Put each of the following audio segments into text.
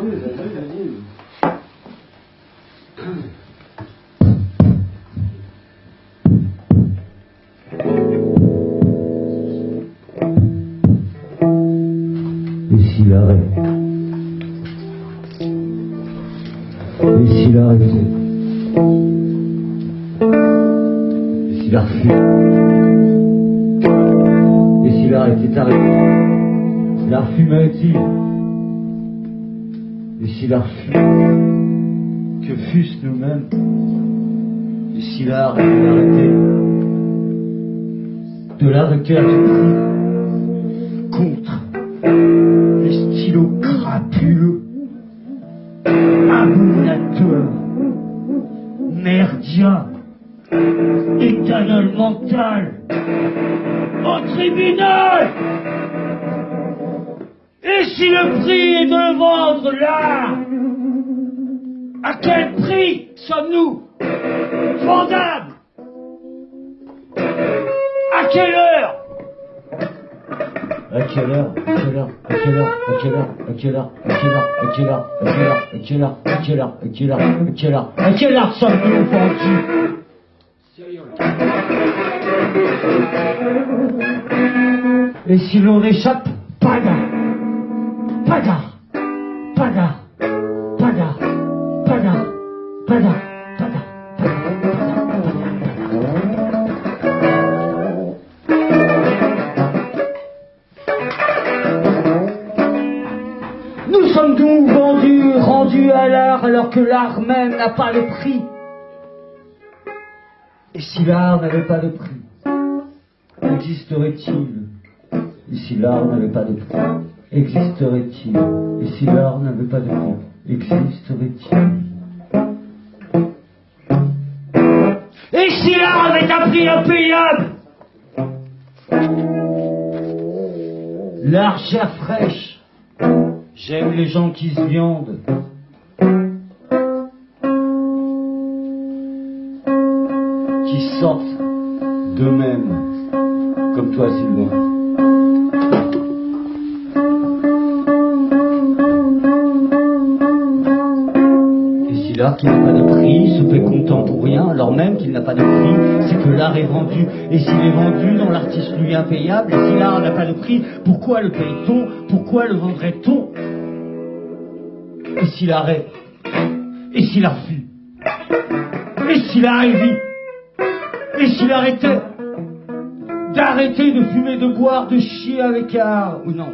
Non mais. Et s'il arrête s'il a que fussent nous-mêmes d'ici l'art et de l'arrêter, de la contre les stylos crapuleux, abominateurs, merdiens, éternel mental, au tribunal! Si le prix est de vendre là À quel prix sommes-nous vendables À quelle heure à quelle heure À quelle heure À quelle heure À quelle heure À quelle heure À quelle heure À quelle heure À quelle heure À quelle heure À quelle heure À quelle heure sommes-nous vendus Et si l'on échappe, paga Paga Paga Paga Paga Paga Paga Nous sommes donc vendus, rendus à l'art, alors que l'art même n'a pas de prix. Et si l'art n'avait pas de prix, existerait-il Et si l'art n'avait pas de prix, existerait-il Et si l'art n'avait pas de prix, existerait-il? Et si l'art avait un prix impayable L'argent fraîche J'aime les gens qui se viandent. Qui sortent d'eux-mêmes. Comme toi, Sylvain. L'art qui n'a pas de prix se fait content pour rien, alors même qu'il n'a pas de prix, c'est que l'art est vendu. Et s'il est vendu l'artiste lui impayable, et si l'art n'a pas de prix, pourquoi le paye-t-on? Pourquoi le vendrait-on? Et s'il arrête Et s'il a refus Et s'il a vit? Et s'il arrêtait D'arrêter de fumer, de boire, de chier avec art Ou non?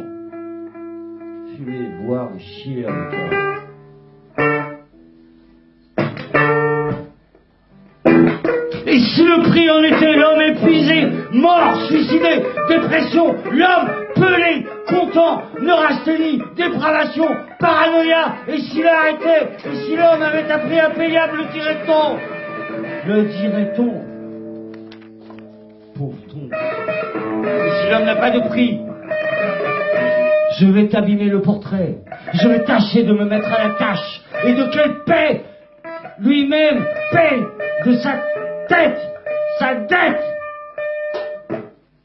Fumer, boire, chier avec art Et si le prix en était l'homme épuisé, mort, suicidé, dépression, l'homme pelé, content, neurasthénie, dépravation, paranoïa, et s'il arrêtait, et si l'homme avait un prix impayable, le dirait-on? Le dirait-on? Pauvre-ton. Et si l'homme n'a pas de prix, je vais t'abîmer le portrait, je vais tâcher de me mettre à la tâche, et de quelle paix lui-même paie de sa tête, sa dette.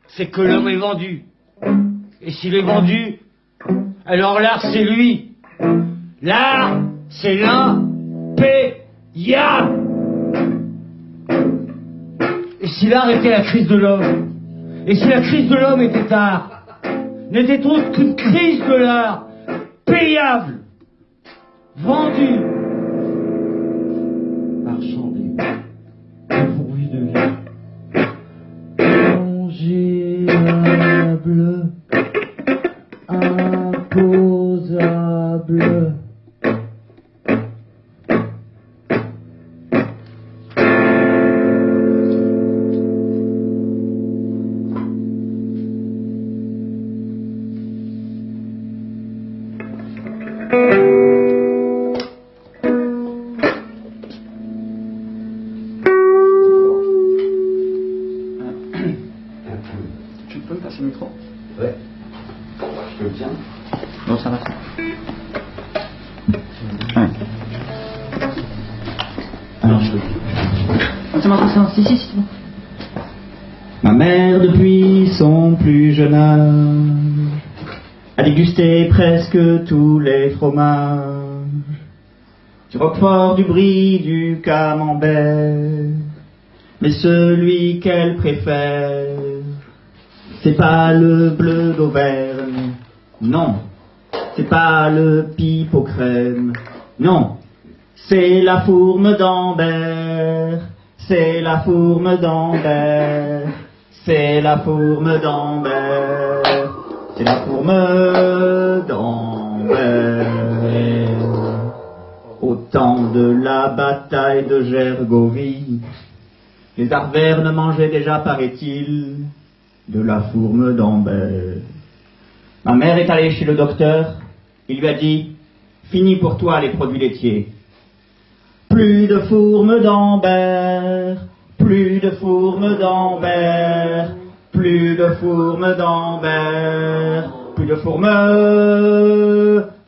C'est que l'homme est vendu. Et s'il est vendu, alors l'art c'est lui. L'art c'est l'impayable. Et si l'art était la crise de l'homme, et si la crise de l'homme était art, n'était autre qu'une crise de l'art, payable, vendue, marchandée, Amen. A dégusté presque tous les fromages, du roquefort, du brie, du camembert. Mais celui qu'elle préfère, c'est pas le bleu d'Auvergne, non, c'est pas le pipe aux crèmes, non, c'est la fourme d'Ambert, c'est la fourme d'Ambert, c'est la fourme d'Ambert, c'est la fourme d'Ambert. Au temps de la bataille de Gergovie, les Arvernes mangeaient déjà, paraît-il, de la fourme d'Ambert. Ma mère est allée chez le docteur, il lui a dit, fini pour toi les produits laitiers. Plus de fourme d'Ambert, plus de fourme d'Ambert, plus de fourme d'Ambert, plus de fourme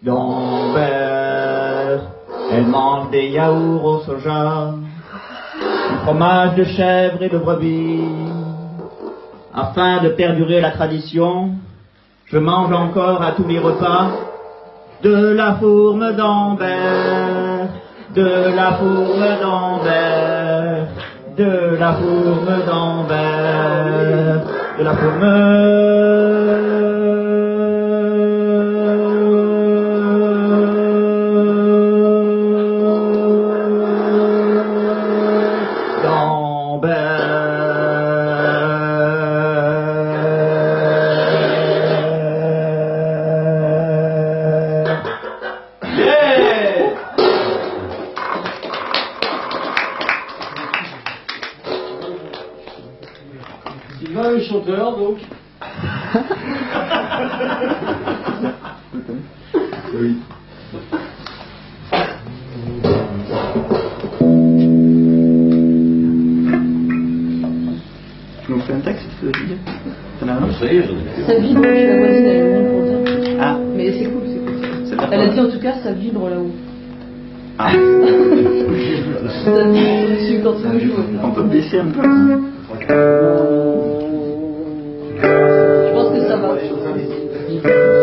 d'Ambert. Elle mange des yaourts au soja, du fromage de chèvre et de brebis. Afin de perdurer la tradition, je mange encore à tous les repas de la fourme d'Ambert, de la fourme d'Ambert, de la fourme d'Ambert, de la fourme Dessus quand joues. on peut baisser un peu. Je pense que ça va.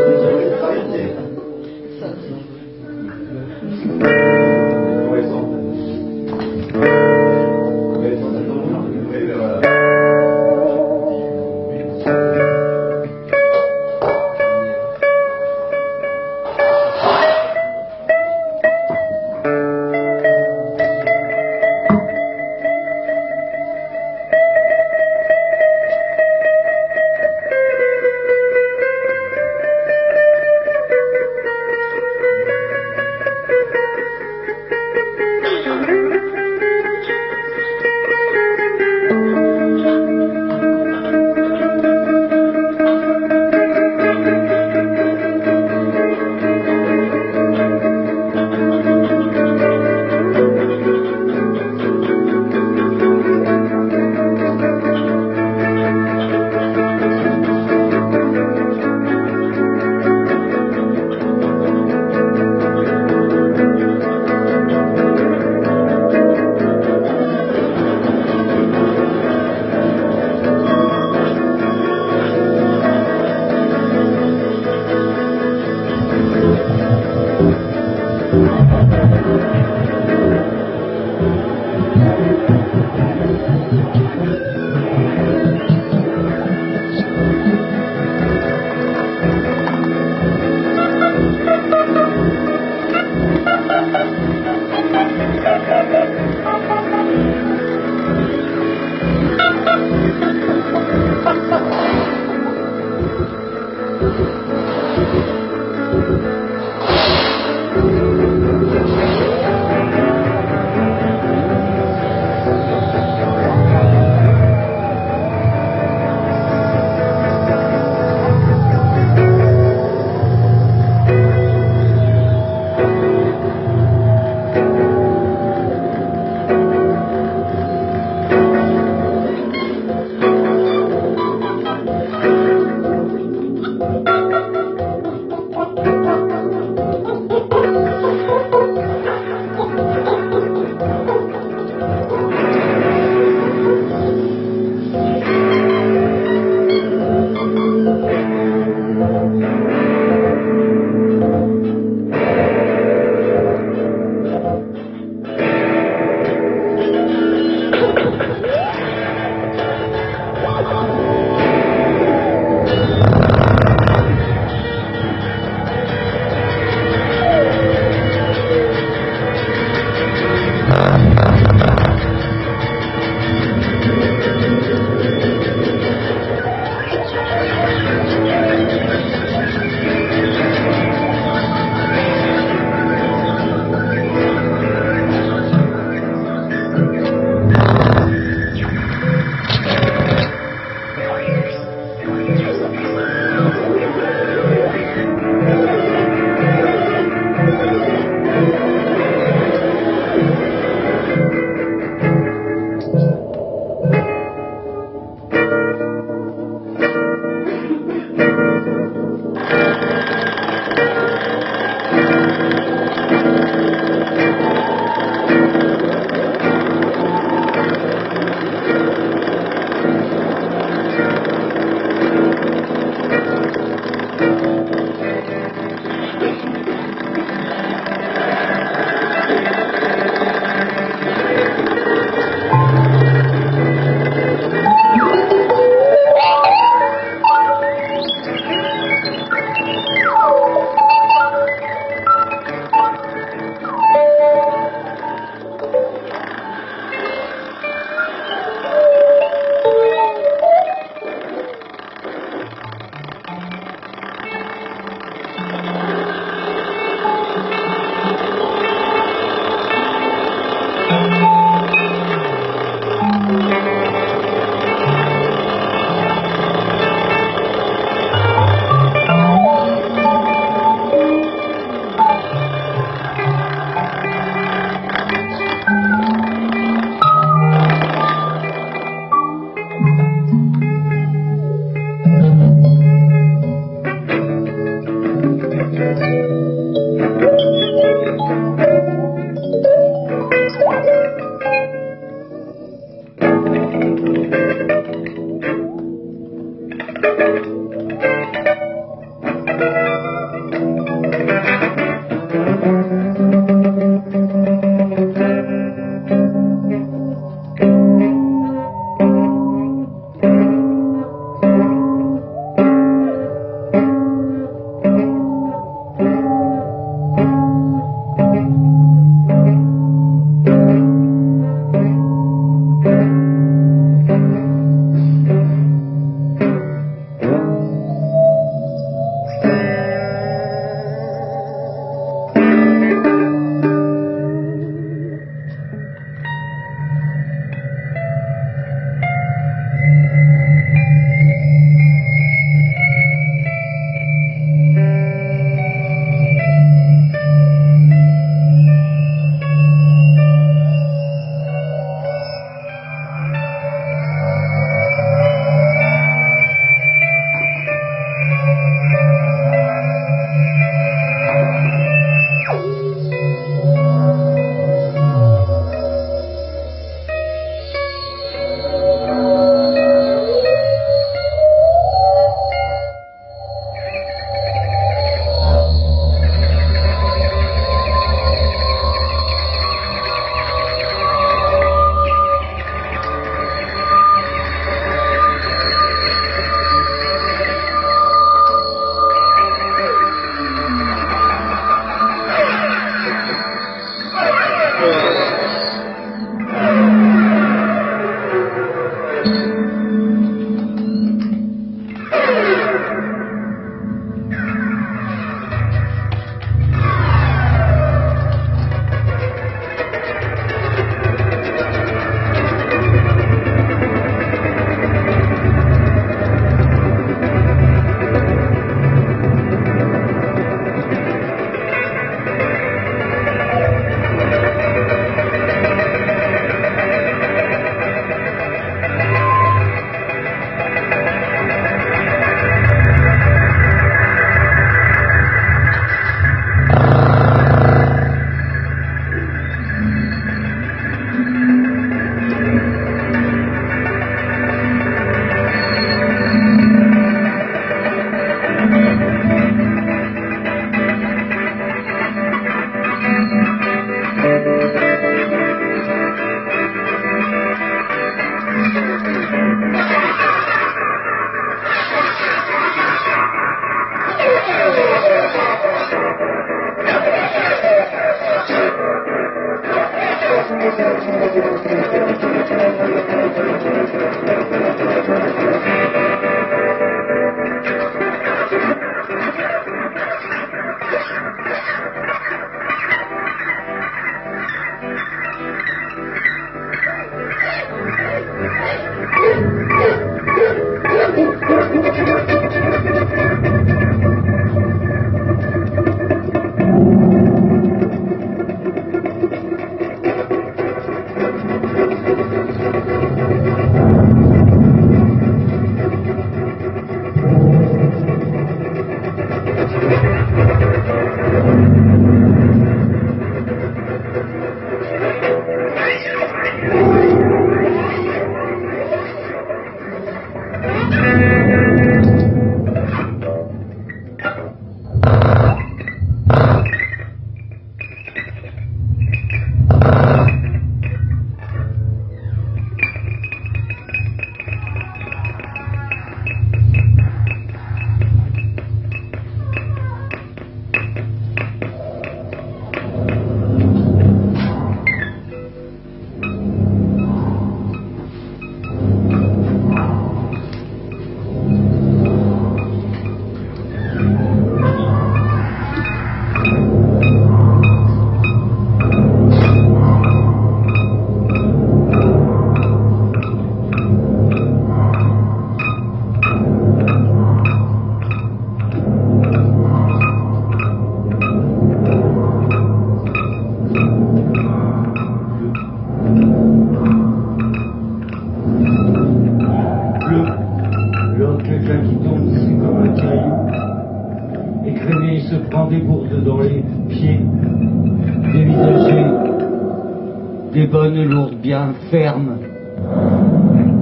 Bien fermes,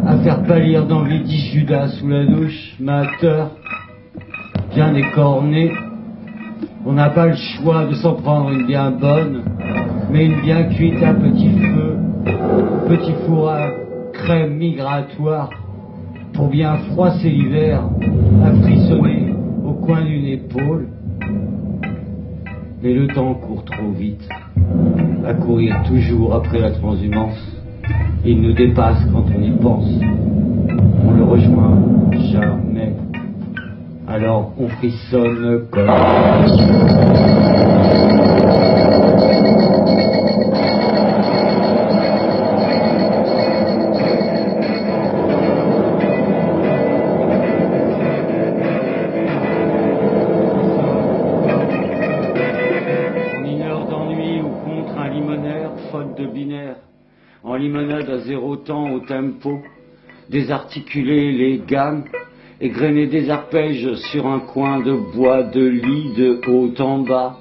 à faire pâlir d'envie dit Judas sous la douche, mateur, bien écorné. On n'a pas le choix de s'en prendre une bien bonne, mais une bien cuite à petit feu, petit four à crème migratoire, pour bien froisser l'hiver, à frissonner au coin d'une épaule. Mais le temps court trop vite, à courir toujours après la transhumance. Il nous dépasse quand on y pense. On le rejoint jamais. Alors on frissonne comme... désarticuler les gammes, égrener des arpèges sur un coin de bois de lit de haut en bas,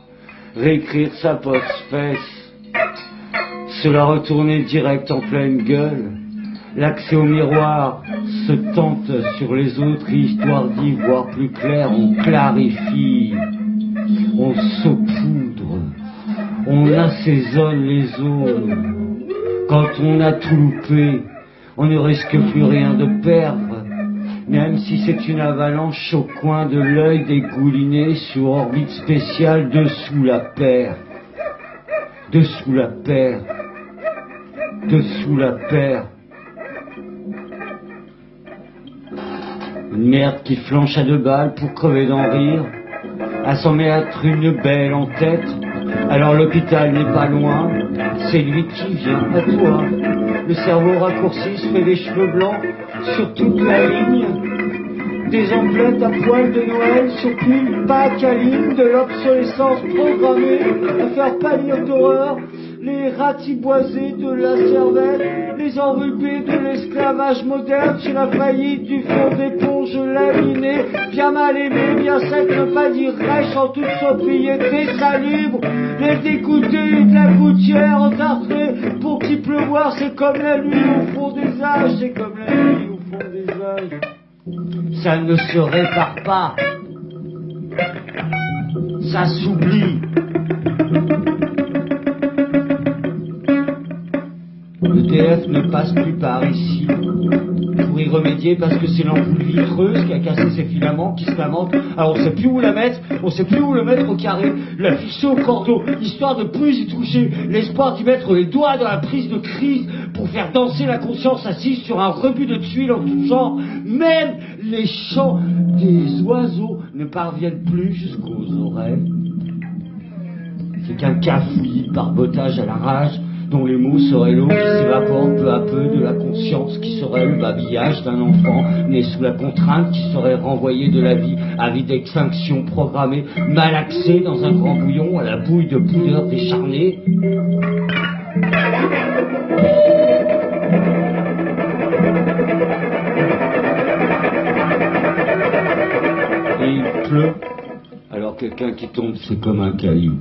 réécrire sa post-fesse, se la retourner direct en pleine gueule, l'accès au miroir se tente sur les autres, histoire d'y voir plus clair, on clarifie, on saupoudre, on assaisonne les zones. Quand on a tout loupé, on ne risque plus rien de perdre, même si c'est une avalanche au coin de l'œil dégouliné sur orbite spéciale dessous la paire. Dessous la paire. Dessous la paire. Une merde qui flanche à deux balles pour crever d'en rire, à s'en mettre une belle en tête, alors l'hôpital n'est pas loin, c'est lui qui vient à toi. Le cerveau raccourci se fait des cheveux blancs sur toute la ligne. Des emplettes à poil de Noël sur une pacaline de l'obsolescence programmée à faire pâlir d'horreur les ratiboisés de la cervelle, les enrubés de l'esclavage moderne sur la faillite du fond d'éponge laminé, bien mal aimé, bien sec, ne pas dire en toute sobriété, salubre, les dégoûtés de la gouttière entartrée, pour qui pleuvoir, c'est comme la nuit au fond des âges, c'est comme la nuit au fond des âges. Ça ne se répare pas. Ça s'oublie. Ne passe plus par ici. Pour y remédier, parce que c'est l'ampoule vitreuse qui a cassé ses filaments, qui se lamente. Alors on sait plus où la mettre, on sait plus où le mettre au carré, la fixer au cordeau, histoire de plus y toucher, l'espoir d'y mettre les doigts dans la prise de crise pour faire danser la conscience assise sur un rebut de tuiles en tout genre. Même les chants des oiseaux ne parviennent plus jusqu'aux oreilles. C'est qu'un cafouillis par bottage à la rage dont les mots seraient l'eau qui s'évapore peu à peu de la conscience, qui serait le babillage d'un enfant né sous la contrainte, qui serait renvoyé de la vie à vie d'extinction programmée, malaxé dans un grand bouillon à la bouille de poudre décharnée. Et il pleut, alors quelqu'un qui tombe, c'est comme un caillou.